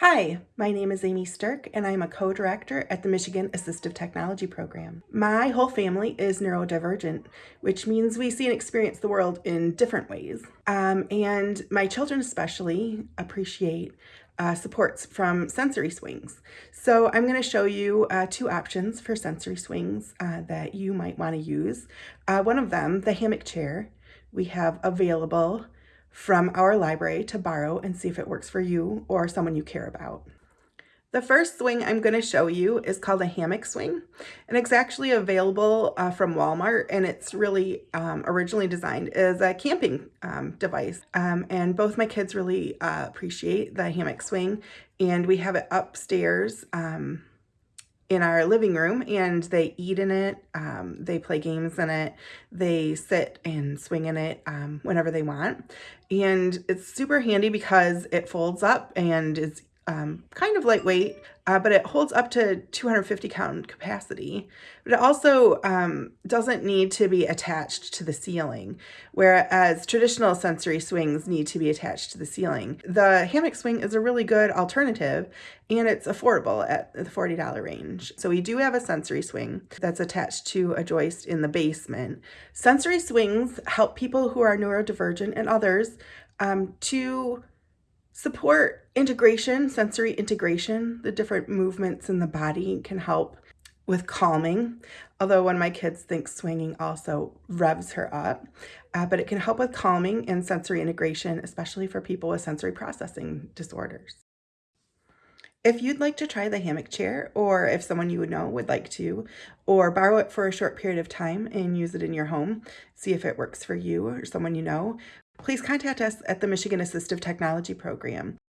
Hi, my name is Amy Stirk and I'm a co-director at the Michigan Assistive Technology Program. My whole family is neurodivergent, which means we see and experience the world in different ways. Um, and my children especially appreciate uh, supports from sensory swings. So I'm going to show you uh, two options for sensory swings uh, that you might want to use. Uh, one of them, the hammock chair, we have available from our library to borrow and see if it works for you or someone you care about. The first swing I'm going to show you is called a hammock swing and it's actually available uh, from Walmart and it's really um, originally designed as a camping um, device um, and both my kids really uh, appreciate the hammock swing and we have it upstairs um, in our living room and they eat in it. Um, they play games in it. They sit and swing in it um, whenever they want. And it's super handy because it folds up and is um, kind of lightweight, uh, but it holds up to 250 count capacity. But it also um, doesn't need to be attached to the ceiling, whereas traditional sensory swings need to be attached to the ceiling. The hammock swing is a really good alternative and it's affordable at the $40 range. So we do have a sensory swing that's attached to a joist in the basement. Sensory swings help people who are neurodivergent and others um, to Support integration, sensory integration. The different movements in the body can help with calming, although one of my kids thinks swinging also revs her up, uh, but it can help with calming and sensory integration, especially for people with sensory processing disorders. If you'd like to try the hammock chair, or if someone you would know would like to, or borrow it for a short period of time and use it in your home, see if it works for you or someone you know, please contact us at the Michigan Assistive Technology Program.